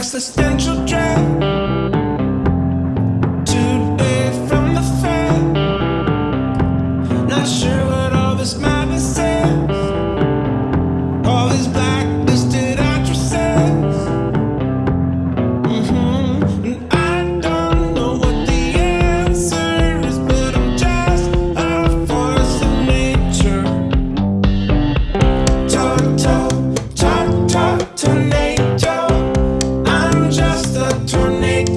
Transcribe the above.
existential dread